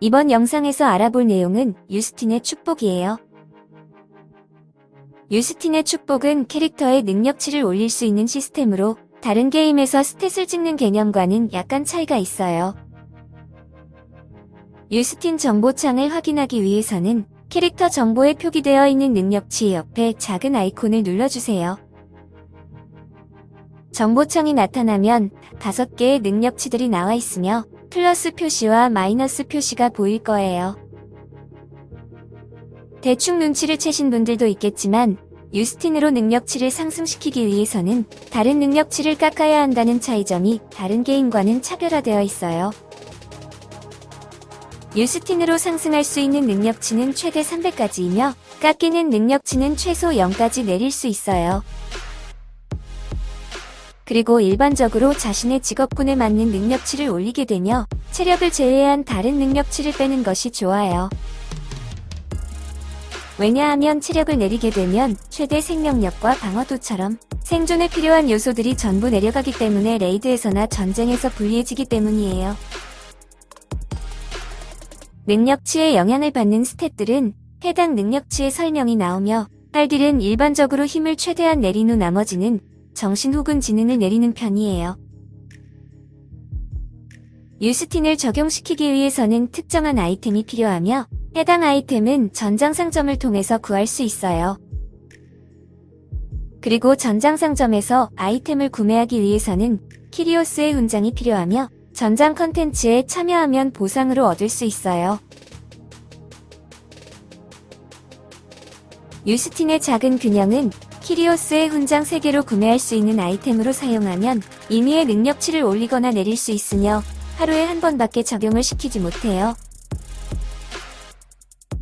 이번 영상에서 알아볼 내용은 유스틴의 축복이에요. 유스틴의 축복은 캐릭터의 능력치를 올릴 수 있는 시스템으로 다른 게임에서 스탯을 찍는 개념과는 약간 차이가 있어요. 유스틴 정보창을 확인하기 위해서는 캐릭터 정보에 표기되어 있는 능력치 옆에 작은 아이콘을 눌러주세요. 정보창이 나타나면 5개의 능력치들이 나와 있으며 플러스 표시와 마이너스 표시가 보일 거예요. 대충 눈치를 채신 분들도 있겠지만 유스틴으로 능력치를 상승시키기 위해서는 다른 능력치를 깎아야 한다는 차이점이 다른 게임과는 차별화되어 있어요. 유스틴으로 상승할 수 있는 능력치는 최대 300까지이며 깎이는 능력치는 최소 0까지 내릴 수 있어요. 그리고 일반적으로 자신의 직업군에 맞는 능력치를 올리게 되며 체력을 제외한 다른 능력치를 빼는 것이 좋아요. 왜냐하면 체력을 내리게 되면 최대 생명력과 방어도처럼 생존에 필요한 요소들이 전부 내려가기 때문에 레이드에서나 전쟁에서 불리해지기 때문이에요. 능력치에 영향을 받는 스탯들은 해당 능력치의 설명이 나오며 팔딜은 일반적으로 힘을 최대한 내린 후 나머지는 정신 혹은 지능을 내리는 편이에요. 유스틴을 적용시키기 위해서는 특정한 아이템이 필요하며 해당 아이템은 전장상점을 통해서 구할 수 있어요. 그리고 전장상점에서 아이템을 구매하기 위해서는 키리오스의 훈장이 필요하며 전장 컨텐츠에 참여하면 보상으로 얻을 수 있어요. 유스틴의 작은 균형은 키리오스의 훈장 3개로 구매할 수 있는 아이템으로 사용하면 임의의 능력치를 올리거나 내릴 수 있으며 하루에 한 번밖에 적용을 시키지 못해요.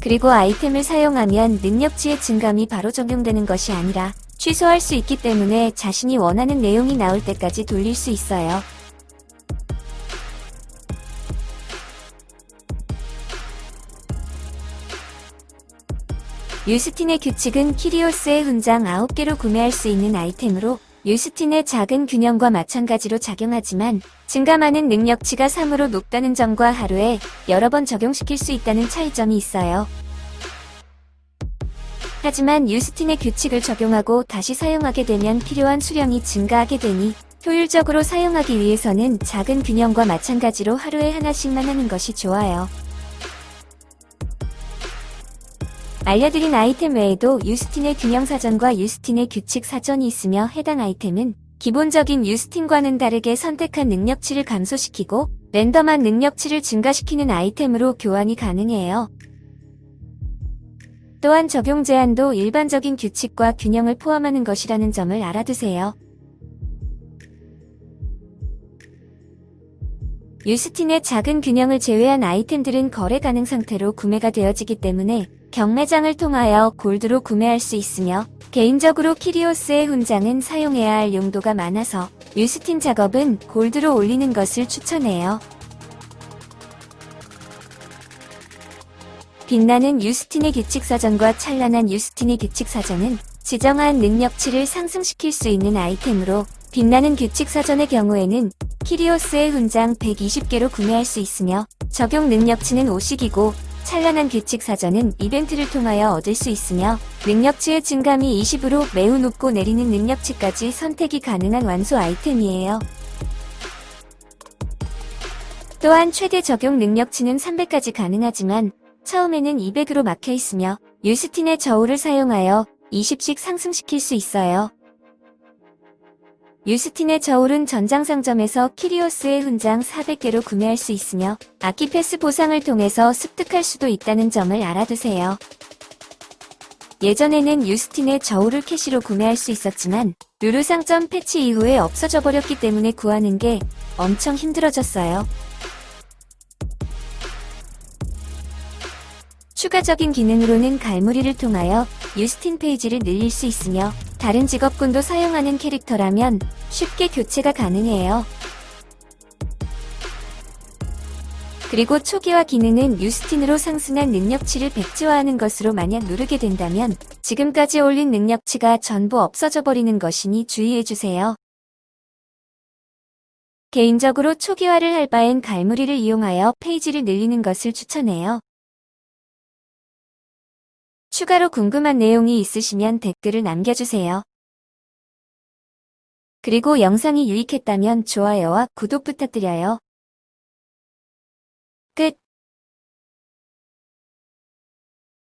그리고 아이템을 사용하면 능력치의 증감이 바로 적용되는 것이 아니라 취소할 수 있기 때문에 자신이 원하는 내용이 나올 때까지 돌릴 수 있어요. 유스틴의 규칙은 키리오스의 훈장 9개로 구매할 수 있는 아이템으로 유스틴의 작은 균형과 마찬가지로 작용하지만 증감하는 능력치가 3으로 높다는 점과 하루에 여러 번 적용시킬 수 있다는 차이점이 있어요. 하지만 유스틴의 규칙을 적용하고 다시 사용하게 되면 필요한 수량이 증가하게 되니 효율적으로 사용하기 위해서는 작은 균형과 마찬가지로 하루에 하나씩만 하는 것이 좋아요. 알려드린 아이템 외에도 유스틴의 균형 사전과 유스틴의 규칙 사전이 있으며 해당 아이템은 기본적인 유스틴과는 다르게 선택한 능력치를 감소시키고 랜덤한 능력치를 증가시키는 아이템으로 교환이 가능해요. 또한 적용 제한도 일반적인 규칙과 균형을 포함하는 것이라는 점을 알아두세요. 유스틴의 작은 균형을 제외한 아이템들은 거래 가능 상태로 구매가 되어지기 때문에 경매장을 통하여 골드로 구매할 수 있으며 개인적으로 키리오스의 훈장은 사용해야 할 용도가 많아서 유스틴 작업은 골드로 올리는 것을 추천해요. 빛나는 유스틴의 규칙사전과 찬란한 유스틴의 규칙사전은 지정한 능력치를 상승시킬 수 있는 아이템으로 빛나는 규칙사전의 경우에는 키리오스의 훈장 120개로 구매할 수 있으며 적용 능력치는 5식이고 찬란한 규칙 사전은 이벤트를 통하여 얻을 수 있으며 능력치의 증감이 20으로 매우 높고 내리는 능력치까지 선택이 가능한 완소 아이템이에요. 또한 최대 적용 능력치는 300까지 가능하지만 처음에는 200으로 막혀 있으며 유스틴의 저울을 사용하여 20씩 상승시킬 수 있어요. 유스틴의 저울은 전장상점에서 키리오스의 훈장 400개로 구매할 수 있으며 아키패스 보상을 통해서 습득할 수도 있다는 점을 알아두세요. 예전에는 유스틴의 저울을 캐시로 구매할 수 있었지만 루루상점 패치 이후에 없어져 버렸기 때문에 구하는 게 엄청 힘들어졌어요. 추가적인 기능으로는 갈무리를 통하여 유스틴 페이지를 늘릴 수 있으며 다른 직업군도 사용하는 캐릭터라면 쉽게 교체가 가능해요. 그리고 초기화 기능은 유스틴으로 상승한 능력치를 백지화하는 것으로 만약 누르게 된다면 지금까지 올린 능력치가 전부 없어져 버리는 것이니 주의해주세요. 개인적으로 초기화를 할 바엔 갈무리를 이용하여 페이지를 늘리는 것을 추천해요. 추가로 궁금한 내용이 있으시면 댓글을 남겨주세요. 그리고 영상이 유익했다면 좋아요와 구독 부탁드려요. 끝